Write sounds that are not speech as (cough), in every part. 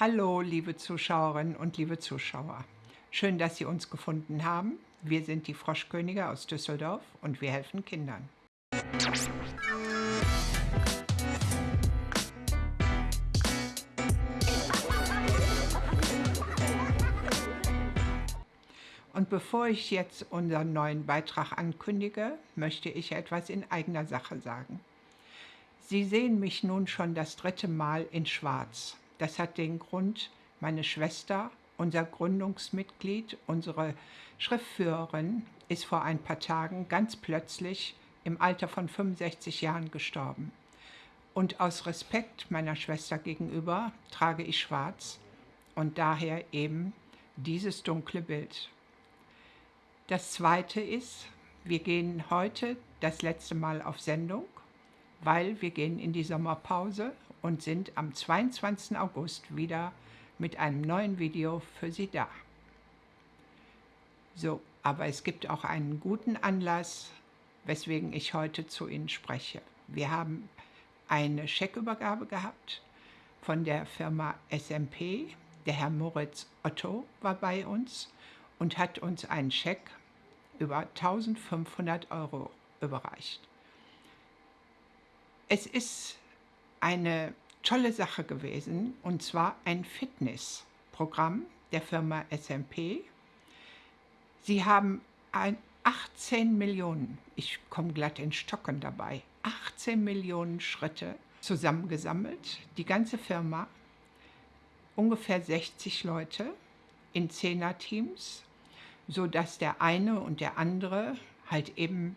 Hallo, liebe Zuschauerinnen und liebe Zuschauer. Schön, dass Sie uns gefunden haben. Wir sind die Froschkönige aus Düsseldorf und wir helfen Kindern. Und bevor ich jetzt unseren neuen Beitrag ankündige, möchte ich etwas in eigener Sache sagen. Sie sehen mich nun schon das dritte Mal in Schwarz. Das hat den Grund, meine Schwester, unser Gründungsmitglied, unsere Schriftführerin, ist vor ein paar Tagen ganz plötzlich im Alter von 65 Jahren gestorben. Und aus Respekt meiner Schwester gegenüber trage ich schwarz und daher eben dieses dunkle Bild. Das Zweite ist, wir gehen heute das letzte Mal auf Sendung, weil wir gehen in die Sommerpause und sind am 22. August wieder mit einem neuen Video für Sie da. So, aber es gibt auch einen guten Anlass, weswegen ich heute zu Ihnen spreche. Wir haben eine Scheckübergabe gehabt von der Firma SMP. Der Herr Moritz Otto war bei uns und hat uns einen Scheck über 1500 Euro überreicht. Es ist eine tolle Sache gewesen und zwar ein Fitnessprogramm der Firma SMP. Sie haben 18 Millionen, ich komme glatt in Stocken dabei, 18 Millionen Schritte zusammengesammelt. Die ganze Firma, ungefähr 60 Leute in Zehner-Teams, sodass der eine und der andere halt eben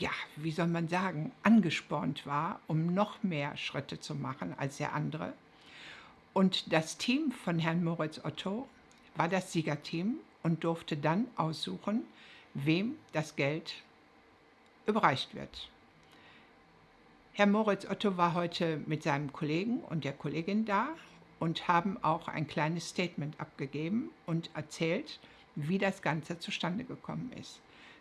ja, wie soll man sagen, angespornt war, um noch mehr Schritte zu machen als der andere. Und das Team von Herrn Moritz Otto war das Siegerteam und durfte dann aussuchen, wem das Geld überreicht wird. Herr Moritz Otto war heute mit seinem Kollegen und der Kollegin da und haben auch ein kleines Statement abgegeben und erzählt, wie das Ganze zustande gekommen ist.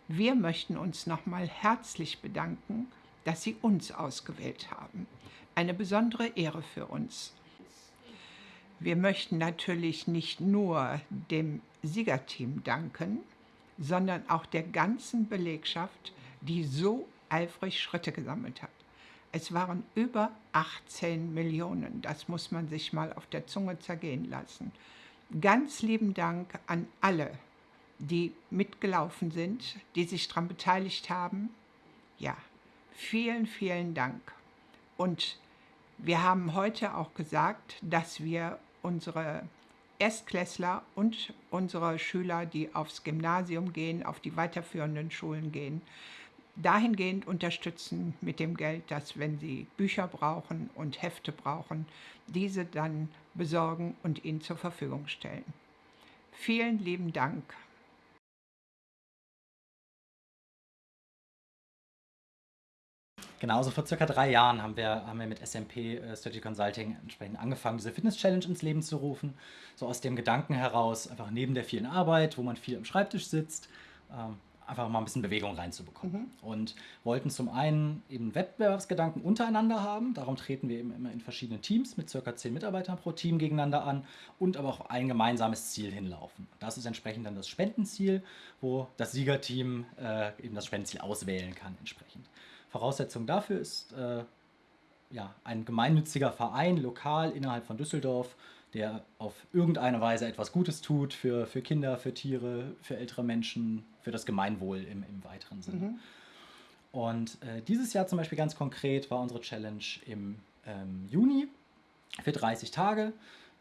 Wir möchten uns nochmal herzlich bedanken, dass Sie uns ausgewählt haben. Eine besondere Ehre für uns. Wir möchten natürlich nicht nur dem Siegerteam danken, sondern auch der ganzen Belegschaft, die so eifrig Schritte gesammelt hat. Es waren über 18 Millionen, das muss man sich mal auf der Zunge zergehen lassen. Ganz lieben Dank an alle, die mitgelaufen sind, die sich daran beteiligt haben. Ja, vielen, vielen Dank. Und wir haben heute auch gesagt, dass wir unsere Erstklässler und unsere Schüler, die aufs Gymnasium gehen, auf die weiterführenden Schulen gehen, dahingehend unterstützen mit dem Geld, dass wenn sie Bücher brauchen und Hefte brauchen, diese dann besorgen und ihnen zur Verfügung stellen. Vielen lieben Dank. Genau, so vor circa drei Jahren haben wir, haben wir mit SMP äh, Strategy Consulting entsprechend angefangen, diese Fitness-Challenge ins Leben zu rufen. So aus dem Gedanken heraus, einfach neben der vielen Arbeit, wo man viel am Schreibtisch sitzt, ähm, einfach mal ein bisschen Bewegung reinzubekommen. Mhm. Und wollten zum einen eben Wettbewerbsgedanken untereinander haben. Darum treten wir eben immer in verschiedenen Teams mit circa zehn Mitarbeitern pro Team gegeneinander an und aber auch ein gemeinsames Ziel hinlaufen. Das ist entsprechend dann das Spendenziel, wo das Siegerteam äh, eben das Spendenziel auswählen kann entsprechend. Voraussetzung dafür ist äh, ja, ein gemeinnütziger Verein lokal innerhalb von Düsseldorf, der auf irgendeine Weise etwas Gutes tut für, für Kinder, für Tiere, für ältere Menschen, für das Gemeinwohl im, im weiteren Sinne. Mhm. Und äh, dieses Jahr zum Beispiel ganz konkret war unsere Challenge im ähm, Juni für 30 Tage.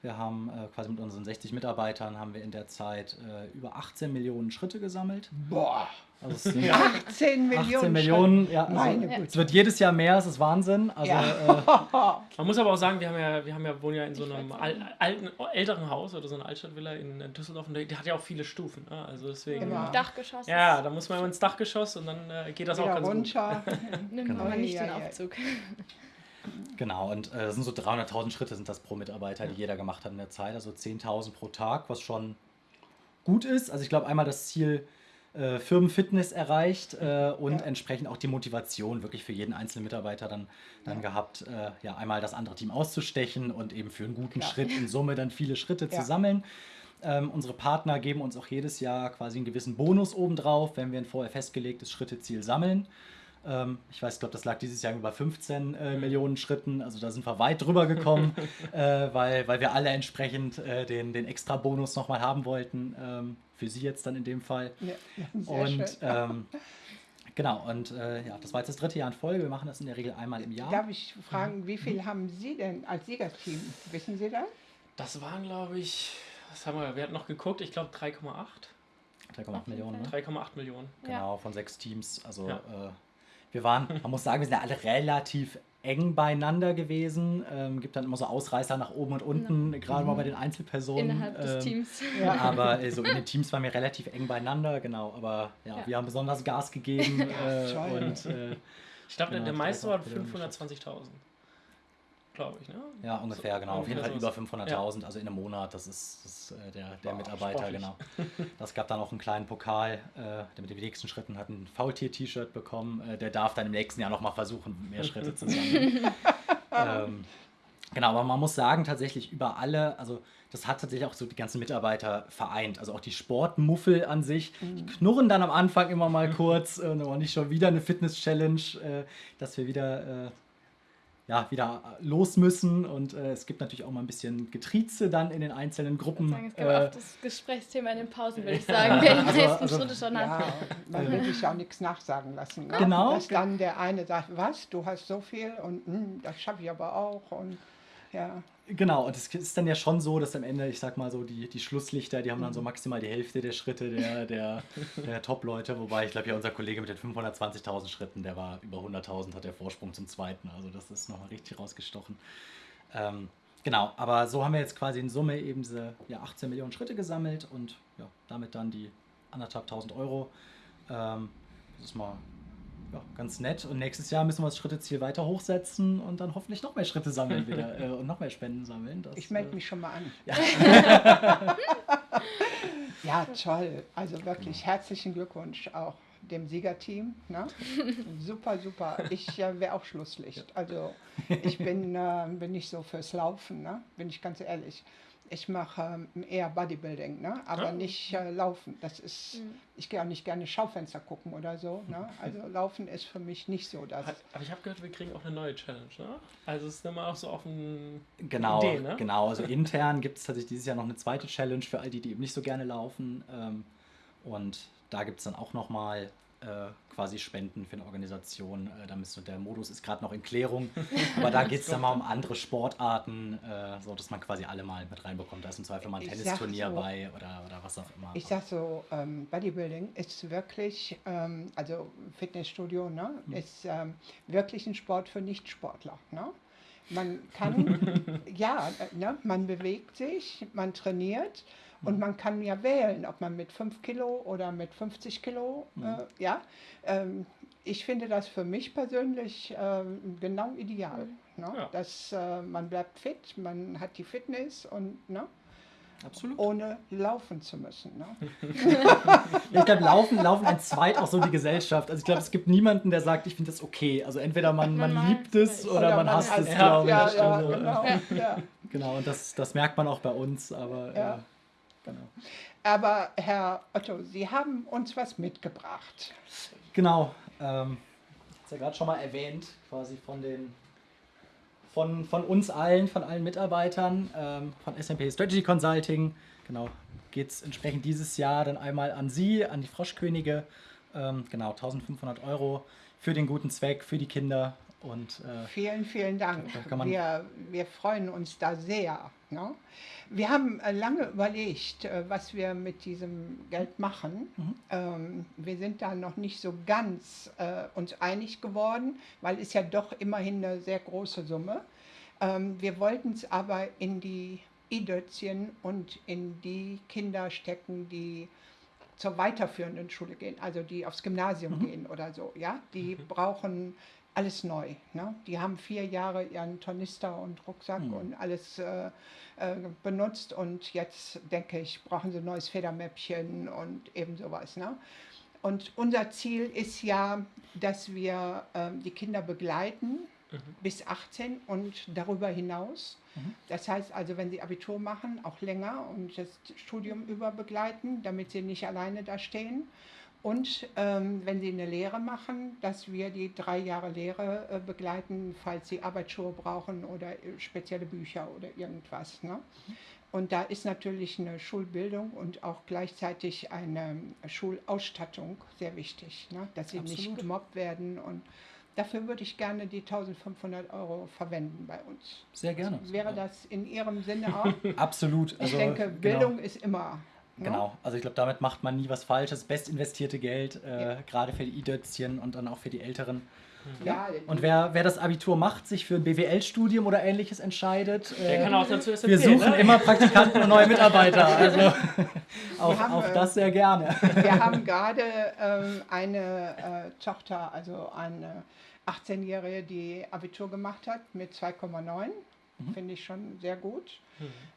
Wir haben äh, quasi mit unseren 60 Mitarbeitern haben wir in der Zeit äh, über 18 Millionen Schritte gesammelt. Boah! Also 18 Millionen. 18 Millionen, ja. Also es wird jedes Jahr mehr, es ist Wahnsinn. Also, ja. äh, (laughs) Man muss aber auch sagen, wir haben ja, wir haben ja, wohnen ja in so einem alten, älteren Haus oder so einer Altstadtvilla in, in Düsseldorf und der, der, hat ja auch viele Stufen. Ne? Also deswegen. Genau. Dachgeschoss. Ja, da muss man immer ins Dachgeschoss und dann äh, geht das Wieder auch ganz runter. gut. (laughs) Nimmt genau. man nicht den Aufzug. Genau, und äh, sind so 300.000 Schritte sind das pro Mitarbeiter, die jeder gemacht hat in der Zeit. Also 10.000 pro Tag, was schon gut ist. Also ich glaube einmal das Ziel äh, Firmenfitness erreicht äh, und ja. entsprechend auch die Motivation wirklich für jeden einzelnen Mitarbeiter dann, dann ja. gehabt, äh, ja einmal das andere Team auszustechen und eben für einen guten Klar. Schritt in Summe dann viele Schritte ja. zu sammeln. Ähm, unsere Partner geben uns auch jedes Jahr quasi einen gewissen Bonus obendrauf, wenn wir ein vorher festgelegtes Schritteziel sammeln. Ähm, ich weiß, ich glaube, das lag dieses Jahr über 15 äh, mhm. Millionen Schritten. Also da sind wir weit drüber gekommen, (laughs) äh, weil, weil wir alle entsprechend äh, den, den extra Bonus nochmal haben wollten. Ähm, für Sie jetzt dann in dem Fall. Ja, und ähm, genau, und äh, ja, das war jetzt das dritte Jahr in Folge. Wir machen das in der Regel einmal im Jahr. Darf ich fragen, wie viel mhm. haben Sie denn als Siegerteam? Wissen Sie das? Das waren, glaube ich, was haben wir, wir hatten noch geguckt, ich glaube 3,8. 3,8 Millionen, ne? 3,8 Millionen. Genau, ja. von sechs Teams. Also ja. äh, wir waren, man muss sagen, wir sind ja alle relativ eng beieinander gewesen. Ähm, gibt dann immer so Ausreißer nach oben und unten, ja. gerade mhm. mal bei den Einzelpersonen. Innerhalb des ähm, Teams. Ja. (laughs) Aber äh, so in den Teams waren wir relativ eng beieinander, genau. Aber ja, ja. wir haben besonders Gas gegeben. (laughs) äh, und, äh, ich glaube, genau, der, der meiste war 520.000 glaube ich. Ne? Ja, ungefähr, so, genau. Auf jeden Fall über 500.000, ja. also in einem Monat. Das ist, das ist äh, der, der wow, Mitarbeiter, sportlich. genau. (laughs) Das gab dann auch einen kleinen Pokal, äh, der mit den nächsten Schritten hat ein Faultier-T-Shirt bekommen. Äh, der darf dann im nächsten Jahr nochmal versuchen, mehr Schritte zu sammeln. (laughs) ähm, genau, aber man muss sagen, tatsächlich über alle, also das hat tatsächlich auch so die ganzen Mitarbeiter vereint. Also auch die Sportmuffel an sich, die mhm. knurren dann am Anfang immer mal kurz und äh, nicht schon wieder eine Fitness-Challenge, äh, dass wir wieder äh, ja, wieder los müssen. Und äh, es gibt natürlich auch mal ein bisschen Getrieze dann in den einzelnen Gruppen. Sagen, es gibt äh, auch das Gesprächsthema in den Pausen, würde (laughs) ich sagen, wer die also, also, Schritte schon ja, hat. Man will sich ja auch nichts nachsagen lassen. Ne? Genau. Dass dann der eine sagt, was, du hast so viel und hm, das schaffe ich aber auch. Und ja. Genau, und es ist dann ja schon so, dass am Ende, ich sag mal so, die, die Schlusslichter, die haben dann so mhm. maximal die Hälfte der Schritte der, der, der Top-Leute, wobei ich glaube ja unser Kollege mit den 520.000 Schritten, der war über 100.000, hat der Vorsprung zum zweiten, also das ist nochmal richtig rausgestochen. Ähm, genau, aber so haben wir jetzt quasi in Summe eben diese ja, 18 Millionen Schritte gesammelt und ja, damit dann die anderthalb tausend Euro. Ähm, das ist mal ja, ganz nett. Und nächstes Jahr müssen wir das Schritteziel weiter hochsetzen und dann hoffentlich noch mehr Schritte sammeln (laughs) wieder äh, und noch mehr Spenden sammeln. Das, ich melde äh, mich schon mal an. Ja, (laughs) ja toll. Also wirklich genau. herzlichen Glückwunsch auch dem Siegerteam. Ne? (laughs) super, super. Ich äh, wäre auch Schlusslicht. Also ich bin, äh, bin nicht so fürs Laufen, ne? bin ich ganz ehrlich ich mache ähm, eher Bodybuilding, ne? aber ah. nicht äh, Laufen. Das ist, mhm. ich gehe auch nicht gerne Schaufenster gucken oder so. Ne? (laughs) Also Laufen ist für mich nicht so das. Aber ich habe gehört, wir kriegen auch eine neue Challenge. Ne? Also es ist immer auch so auf ein genau, Idee, ne? Genau, also intern gibt es tatsächlich dieses Jahr noch eine zweite Challenge für all die, die eben nicht so gerne laufen. Ähm, und da gibt es dann auch nochmal quasi spenden für eine Organisation. Äh, da müsste, der Modus ist gerade noch in Klärung, aber da (laughs) geht es dann mal um andere Sportarten, äh, so dass man quasi alle mal mit reinbekommt. Da ist im Zweifel mal ein Tennisturnier so, bei oder, oder was auch immer. Ich sag so, ähm, Bodybuilding ist wirklich, ähm, also Fitnessstudio, ne, hm. ist ähm, wirklich ein Sport für Nichtsportler. Ne? Man kann, (laughs) ja, äh, ne, man bewegt sich, man trainiert und man kann ja wählen, ob man mit 5 Kilo oder mit 50 Kilo, mhm. äh, ja. Ähm, ich finde das für mich persönlich äh, genau ideal. Mhm. Ne? Ja. Dass äh, man bleibt fit, man hat die Fitness und ne? Absolut. ohne laufen zu müssen. Ne? (laughs) ich glaube, laufen, laufen entzweit auch so die Gesellschaft. Also ich glaube, es gibt niemanden, der sagt, ich finde das okay. Also entweder man, man liebt es oder, oder man, man hasst es, glaube ich. Ja, ja, genau, ja. (laughs) genau, und das, das merkt man auch bei uns, aber ja. äh, Genau. Aber Herr Otto, Sie haben uns was mitgebracht. Genau. Ähm, ich habe ja gerade schon mal erwähnt, quasi von den von, von uns allen, von allen Mitarbeitern, ähm, von SMP Strategy Consulting. Genau, geht es entsprechend dieses Jahr dann einmal an Sie, an die Froschkönige. Ähm, genau, 1500 Euro für den guten Zweck, für die Kinder. Und, äh, vielen, vielen Dank. Wir, wir freuen uns da sehr. Ne? Wir haben äh, lange überlegt, äh, was wir mit diesem Geld machen. Mhm. Ähm, wir sind da noch nicht so ganz äh, uns einig geworden, weil es ja doch immerhin eine sehr große Summe. Ähm, wir wollten es aber in die Idötzchen und in die Kinder stecken, die zur weiterführenden Schule gehen, also die aufs Gymnasium mhm. gehen oder so. Ja, die mhm. brauchen alles neu. Ne? Die haben vier Jahre ihren Tornister und Rucksack mhm. und alles äh, äh, benutzt und jetzt denke ich, brauchen sie ein neues Federmäppchen und eben sowas. Ne? Und unser Ziel ist ja, dass wir ähm, die Kinder begleiten bis 18 und darüber hinaus. Das heißt also, wenn sie Abitur machen, auch länger und das Studium über begleiten, damit sie nicht alleine da stehen. Und ähm, wenn sie eine Lehre machen, dass wir die drei Jahre Lehre äh, begleiten, falls sie Arbeitsschuhe brauchen oder äh, spezielle Bücher oder irgendwas. Ne? Und da ist natürlich eine Schulbildung und auch gleichzeitig eine Schulausstattung sehr wichtig, ne? dass sie nicht Absolut. gemobbt werden. Und dafür würde ich gerne die 1500 Euro verwenden bei uns. Sehr gerne. Wäre das in Ihrem Sinne auch? (laughs) Absolut. Ich Also, denke, genau. Bildung ist immer. Genau, also ich glaube, damit macht man nie was Falsches. Best investierte Geld, äh, Ja. gerade für die I-Dötzchen und dann auch für die Älteren. Ja, Und wer, wer das Abitur macht, sich für ein BWL-Studium oder ähnliches entscheidet, Der äh, kann auch dazu wir suchen ne? immer Praktikanten und neue Mitarbeiter. (laughs) Also (laughs) auch, haben, auch äh, das sehr gerne. Wir (laughs) haben gerade ähm, eine äh, Tochter, also eine 18-Jährige, die Abitur gemacht hat mit 2,9. Finde ich schon sehr gut.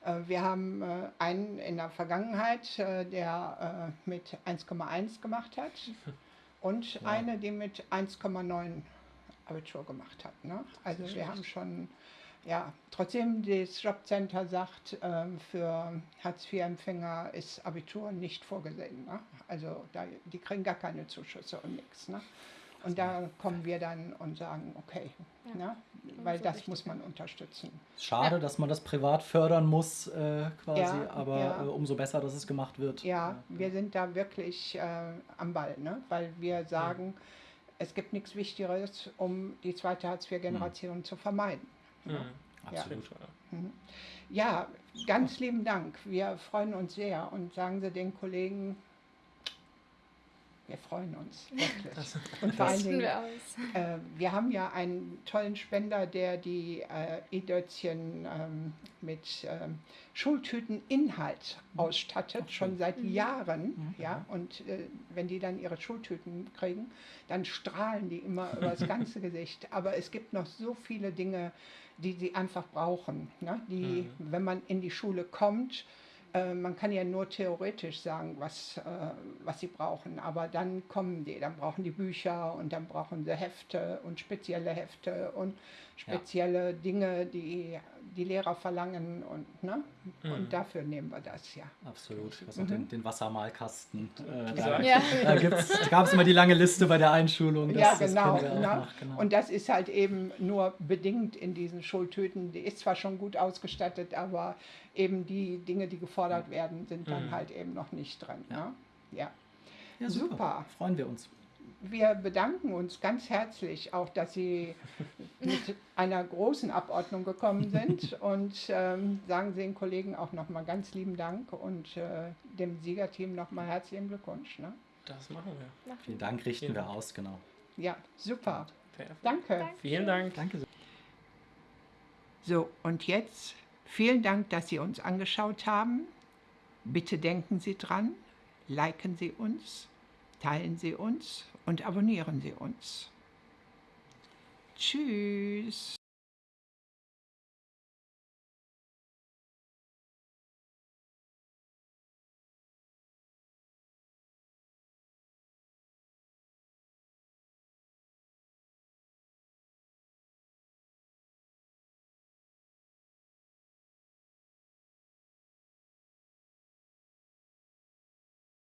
Äh, wir haben äh, einen in der Vergangenheit, äh, der mit 1,1 gemacht hat. (laughs) Und eine, die mit 1,9 Abitur gemacht hat. Ne? Also wir haben schon, ja, trotzdem das Jobcenter sagt, für Hartz-IV-Empfänger ist Abitur nicht vorgesehen. Ne? Also da, die kriegen gar keine Zuschüsse und nichts. Ne? Und da kommen wir dann und sagen, okay, ne? weil so das muss man unterstützen. Schade, dass man das privat fördern muss, äh, quasi, Ja, aber ja. Äh, umso besser, dass es gemacht wird. Ja, wir sind da wirklich äh, am Ball, ne? weil wir sagen, es gibt nichts Wichtigeres, um die zweite Hartz-IV-Generation zu vermeiden. Mhm. Absolut. Ja, ganz lieben Dank. Wir freuen uns sehr und sagen Sie den Kollegen, wir freuen uns (laughs) wirklich. Und vor allen Dingen, wir äh, wir haben ja einen tollen Spender, der die äh, E-Dötzchen ähm, mit ähm, Schultüteninhalt ausstattet, schon seit Jahren. Ja, und äh, wenn die dann ihre Schultüten kriegen, dann strahlen die immer über das (laughs) ganze Gesicht. Aber es gibt noch so viele Dinge, die sie einfach brauchen, ne? die, wenn man in die Schule kommt, äh, man kann ja nur theoretisch sagen, was, äh, was sie brauchen, aber dann kommen die, dann brauchen die Bücher und dann brauchen sie Hefte und spezielle Hefte und spezielle Dinge, die die Lehrer verlangen und, ne? und dafür nehmen wir das ja. Absolut. Was auch den, den Wassermalkasten. Äh, da. Ja. da, da gab es immer die lange Liste bei der Einschulung. ja, genau. ne? noch, genau. Und das ist halt eben nur bedingt in diesen Schultüten. Die ist zwar schon gut ausgestattet, aber eben die Dinge, die gefordert werden, sind dann Mhm. halt eben noch nicht drin. Ne? Ja. ja, super. Freuen wir uns. Wir bedanken uns ganz herzlich auch, dass Sie (laughs) mit einer großen Abordnung gekommen sind und ähm, sagen Sie den Kollegen auch nochmal ganz lieben Dank und äh, dem Siegerteam nochmal herzlichen Glückwunsch. Ne? Das machen wir. Vielen Dank, richten Vielen wir Dank. aus, genau. Ja, super. Perfekt. Danke. Vielen Dank. Danke. So, und jetzt vielen Dank, dass Sie uns angeschaut haben. Bitte denken Sie dran, liken Sie uns, teilen Sie uns und abonnieren Sie uns. Tschüss.